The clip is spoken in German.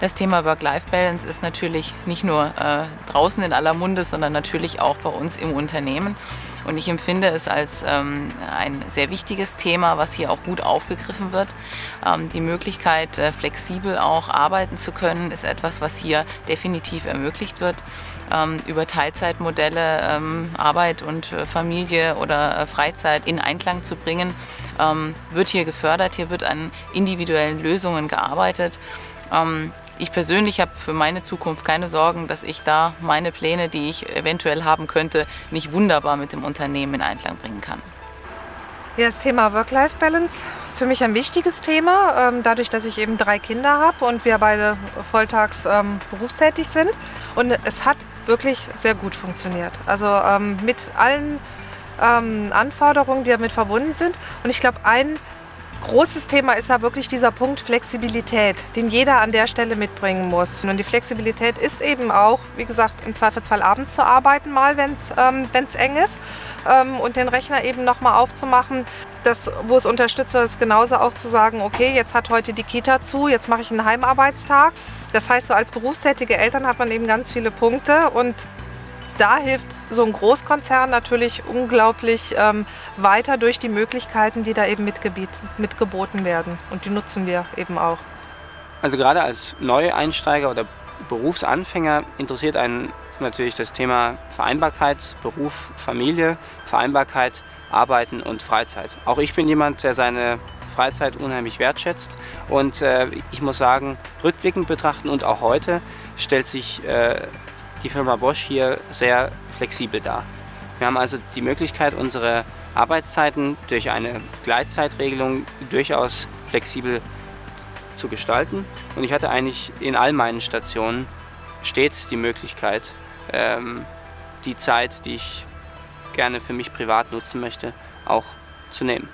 Das Thema Work-Life-Balance ist natürlich nicht nur äh, draußen in aller Munde, sondern natürlich auch bei uns im Unternehmen. Und ich empfinde es als ähm, ein sehr wichtiges Thema, was hier auch gut aufgegriffen wird. Ähm, die Möglichkeit, äh, flexibel auch arbeiten zu können, ist etwas, was hier definitiv ermöglicht wird. Ähm, über Teilzeitmodelle ähm, Arbeit und äh, Familie oder äh, Freizeit in Einklang zu bringen, ähm, wird hier gefördert. Hier wird an individuellen Lösungen gearbeitet. Ähm, ich persönlich habe für meine Zukunft keine Sorgen, dass ich da meine Pläne, die ich eventuell haben könnte, nicht wunderbar mit dem Unternehmen in Einklang bringen kann. Ja, das Thema Work-Life-Balance ist für mich ein wichtiges Thema, ähm, dadurch, dass ich eben drei Kinder habe und wir beide volltags ähm, berufstätig sind. Und es hat wirklich sehr gut funktioniert. Also ähm, mit allen Anforderungen, die damit verbunden sind. Und ich glaube, ein Großes Thema ist ja wirklich dieser Punkt Flexibilität, den jeder an der Stelle mitbringen muss. Und die Flexibilität ist eben auch, wie gesagt, im Zweifelsfall abends zu arbeiten, mal wenn es ähm, eng ist ähm, und den Rechner eben nochmal aufzumachen. Das, wo es unterstützt wird, ist genauso auch zu sagen, okay, jetzt hat heute die Kita zu, jetzt mache ich einen Heimarbeitstag. Das heißt, so als berufstätige Eltern hat man eben ganz viele Punkte und da hilft so ein Großkonzern natürlich unglaublich ähm, weiter durch die Möglichkeiten, die da eben mitgeboten werden. Und die nutzen wir eben auch. Also gerade als Neueinsteiger oder Berufsanfänger interessiert einen natürlich das Thema Vereinbarkeit, Beruf, Familie, Vereinbarkeit, Arbeiten und Freizeit. Auch ich bin jemand, der seine Freizeit unheimlich wertschätzt und äh, ich muss sagen, rückblickend betrachten und auch heute stellt sich äh, die Firma Bosch hier sehr flexibel dar. Wir haben also die Möglichkeit, unsere Arbeitszeiten durch eine Gleitzeitregelung durchaus flexibel zu gestalten. Und ich hatte eigentlich in all meinen Stationen stets die Möglichkeit, ähm, die Zeit, die ich gerne für mich privat nutzen möchte, auch zu nehmen.